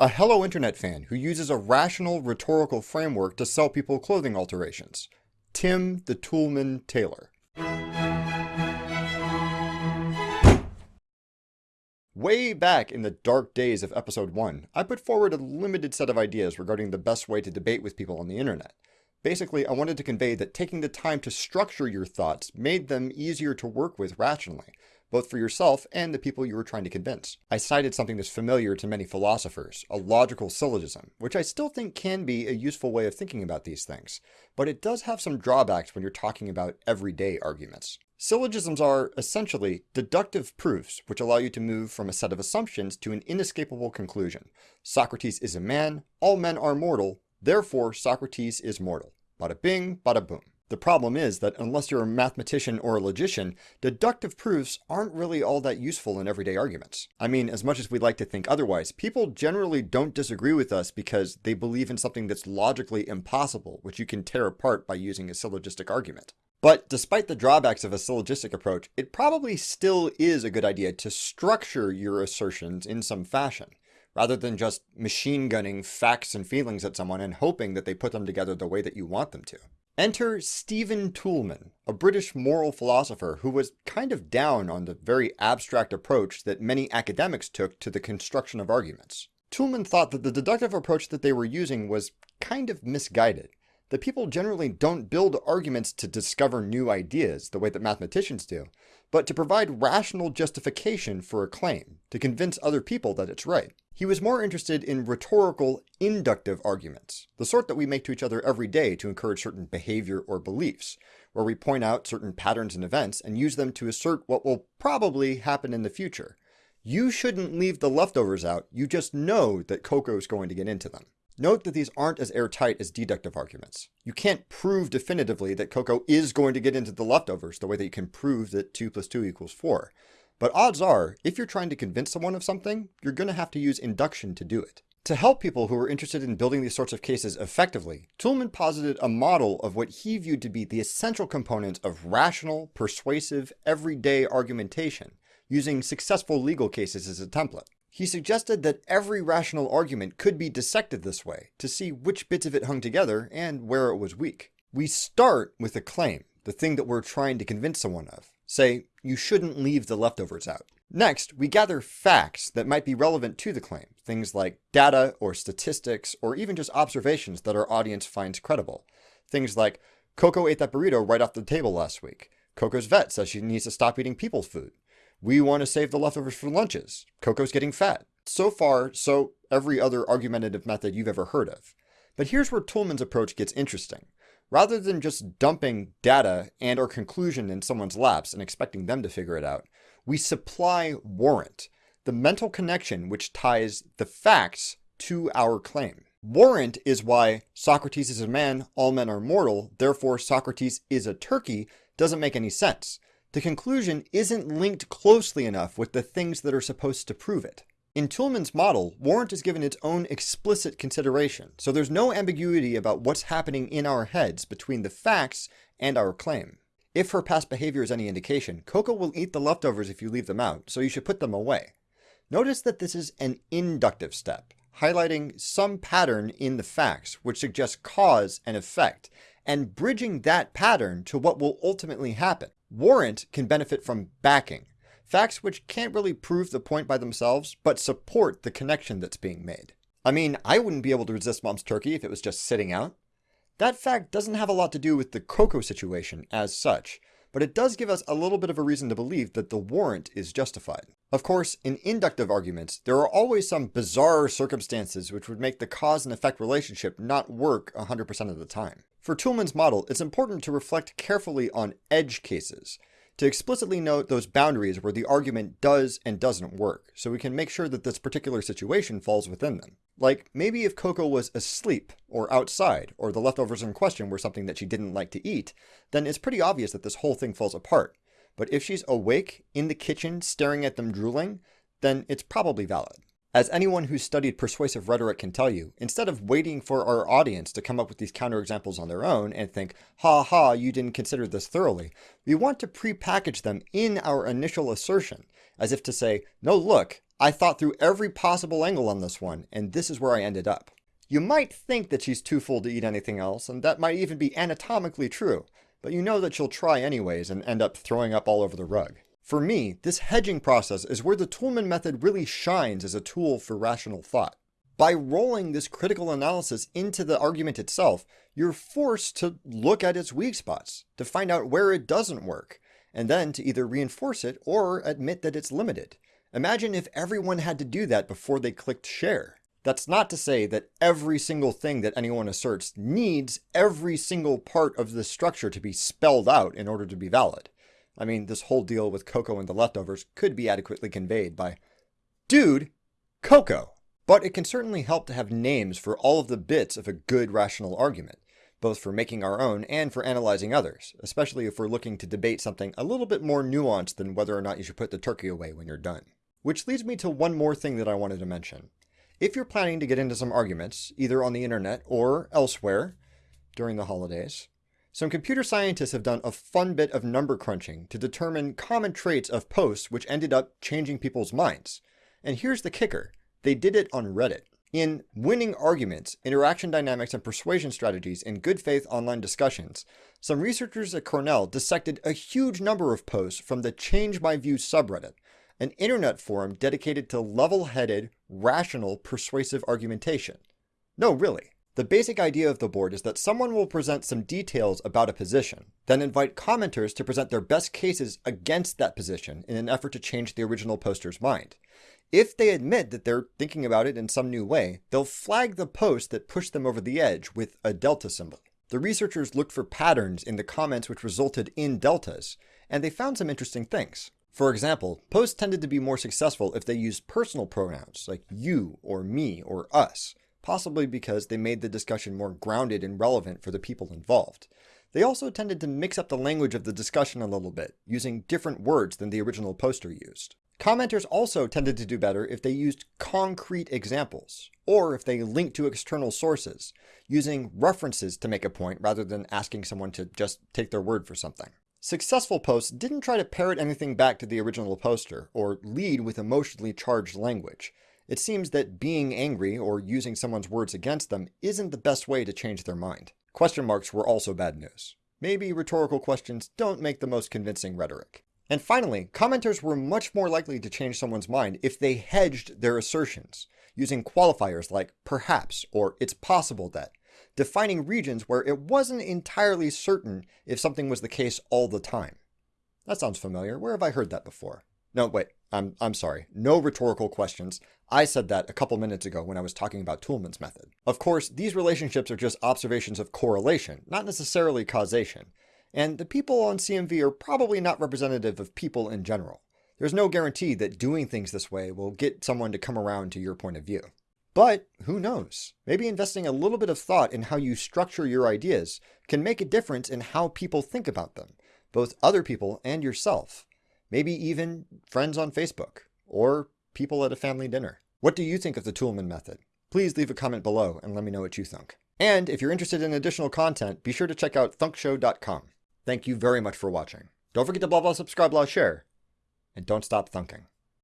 a Hello Internet fan who uses a rational rhetorical framework to sell people clothing alterations. Tim the Toolman Taylor. Way back in the dark days of episode 1, I put forward a limited set of ideas regarding the best way to debate with people on the internet. Basically, I wanted to convey that taking the time to structure your thoughts made them easier to work with rationally, both for yourself and the people you were trying to convince. I cited something that's familiar to many philosophers, a logical syllogism, which I still think can be a useful way of thinking about these things, but it does have some drawbacks when you're talking about everyday arguments. Syllogisms are, essentially, deductive proofs which allow you to move from a set of assumptions to an inescapable conclusion. Socrates is a man, all men are mortal, therefore Socrates is mortal. Bada bing, bada boom. The problem is that unless you're a mathematician or a logician, deductive proofs aren't really all that useful in everyday arguments. I mean, as much as we'd like to think otherwise, people generally don't disagree with us because they believe in something that's logically impossible, which you can tear apart by using a syllogistic argument. But despite the drawbacks of a syllogistic approach, it probably still is a good idea to structure your assertions in some fashion, rather than just machine gunning facts and feelings at someone and hoping that they put them together the way that you want them to. Enter Stephen Toulmin, a British moral philosopher who was kind of down on the very abstract approach that many academics took to the construction of arguments. Toulmin thought that the deductive approach that they were using was kind of misguided that people generally don't build arguments to discover new ideas the way that mathematicians do, but to provide rational justification for a claim, to convince other people that it's right. He was more interested in rhetorical, inductive arguments, the sort that we make to each other every day to encourage certain behavior or beliefs, where we point out certain patterns and events and use them to assert what will probably happen in the future. You shouldn't leave the leftovers out, you just know that Coco's going to get into them. Note that these aren't as airtight as deductive arguments. You can't prove definitively that Coco is going to get into the leftovers the way that you can prove that 2 plus 2 equals 4. But odds are, if you're trying to convince someone of something, you're going to have to use induction to do it. To help people who are interested in building these sorts of cases effectively, Toulmin posited a model of what he viewed to be the essential components of rational, persuasive, everyday argumentation, using successful legal cases as a template. He suggested that every rational argument could be dissected this way to see which bits of it hung together and where it was weak. We start with a claim, the thing that we're trying to convince someone of. Say, you shouldn't leave the leftovers out. Next, we gather facts that might be relevant to the claim, things like data or statistics or even just observations that our audience finds credible. Things like, Coco ate that burrito right off the table last week. Coco's vet says she needs to stop eating people's food. We want to save the leftovers for lunches. Coco's getting fat. So far, so every other argumentative method you've ever heard of. But here's where Toulmin's approach gets interesting. Rather than just dumping data and or conclusion in someone's laps and expecting them to figure it out, we supply warrant, the mental connection which ties the facts to our claim. Warrant is why Socrates is a man, all men are mortal, therefore Socrates is a turkey doesn't make any sense the conclusion isn't linked closely enough with the things that are supposed to prove it. In Toulmin's model, warrant is given its own explicit consideration, so there's no ambiguity about what's happening in our heads between the facts and our claim. If her past behavior is any indication, Coco will eat the leftovers if you leave them out, so you should put them away. Notice that this is an inductive step, highlighting some pattern in the facts which suggests cause and effect, and bridging that pattern to what will ultimately happen. Warrant can benefit from backing, facts which can't really prove the point by themselves, but support the connection that's being made. I mean, I wouldn't be able to resist mom's turkey if it was just sitting out. That fact doesn't have a lot to do with the Coco situation as such, but it does give us a little bit of a reason to believe that the warrant is justified. Of course, in inductive arguments, there are always some bizarre circumstances which would make the cause and effect relationship not work 100% of the time. For Toulmin's model, it's important to reflect carefully on edge cases, to explicitly note those boundaries where the argument does and doesn't work, so we can make sure that this particular situation falls within them. Like, maybe if Coco was asleep, or outside, or the leftovers in question were something that she didn't like to eat, then it's pretty obvious that this whole thing falls apart. But if she's awake, in the kitchen, staring at them drooling, then it's probably valid. As anyone who's studied persuasive rhetoric can tell you, instead of waiting for our audience to come up with these counterexamples on their own and think, ha ha, you didn't consider this thoroughly, we want to pre-package them in our initial assertion as if to say, no, look, I thought through every possible angle on this one, and this is where I ended up. You might think that she's too full to eat anything else, and that might even be anatomically true, but you know that she'll try anyways and end up throwing up all over the rug. For me, this hedging process is where the Toulmin method really shines as a tool for rational thought. By rolling this critical analysis into the argument itself, you're forced to look at its weak spots, to find out where it doesn't work, and then to either reinforce it or admit that it's limited. Imagine if everyone had to do that before they clicked share. That's not to say that every single thing that anyone asserts needs every single part of the structure to be spelled out in order to be valid. I mean, this whole deal with Coco and the leftovers could be adequately conveyed by, Dude, Coco! But it can certainly help to have names for all of the bits of a good rational argument, both for making our own and for analyzing others, especially if we're looking to debate something a little bit more nuanced than whether or not you should put the turkey away when you're done. Which leads me to one more thing that I wanted to mention. If you're planning to get into some arguments, either on the internet or elsewhere during the holidays, some computer scientists have done a fun bit of number crunching to determine common traits of posts which ended up changing people's minds. And here's the kicker. They did it on Reddit. In Winning Arguments, Interaction Dynamics and Persuasion Strategies in Good Faith Online Discussions, some researchers at Cornell dissected a huge number of posts from the Change My View subreddit, an internet forum dedicated to level-headed, rational, persuasive argumentation. No, really. The basic idea of the board is that someone will present some details about a position, then invite commenters to present their best cases against that position in an effort to change the original poster's mind. If they admit that they're thinking about it in some new way, they'll flag the post that pushed them over the edge with a delta symbol. The researchers looked for patterns in the comments which resulted in deltas, and they found some interesting things. For example, posts tended to be more successful if they used personal pronouns like you or me or us, possibly because they made the discussion more grounded and relevant for the people involved. They also tended to mix up the language of the discussion a little bit, using different words than the original poster used. Commenters also tended to do better if they used concrete examples, or if they linked to external sources, using references to make a point rather than asking someone to just take their word for something. Successful posts didn't try to parrot anything back to the original poster, or lead with emotionally charged language. It seems that being angry or using someone's words against them isn't the best way to change their mind. Question marks were also bad news. Maybe rhetorical questions don't make the most convincing rhetoric. And finally, commenters were much more likely to change someone's mind if they hedged their assertions, using qualifiers like perhaps or it's possible that, defining regions where it wasn't entirely certain if something was the case all the time. That sounds familiar. Where have I heard that before? No, wait, I'm, I'm sorry. No rhetorical questions. I said that a couple minutes ago when I was talking about Toulmin's method. Of course, these relationships are just observations of correlation, not necessarily causation. And the people on CMV are probably not representative of people in general. There's no guarantee that doing things this way will get someone to come around to your point of view. But who knows? Maybe investing a little bit of thought in how you structure your ideas can make a difference in how people think about them, both other people and yourself. Maybe even friends on Facebook or people at a family dinner. What do you think of the Toolman method? Please leave a comment below and let me know what you think. And if you're interested in additional content, be sure to check out thunkshow.com. Thank you very much for watching. Don't forget to blah blah subscribe blah share. And don't stop thunking.